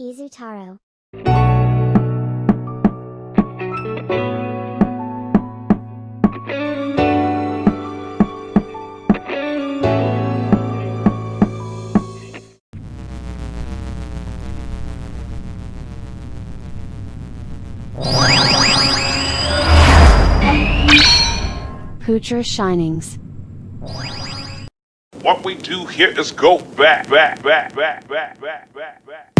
Izutaro. Poocher Shinings. What we do here is go back, back, back, back, back, back, back, back.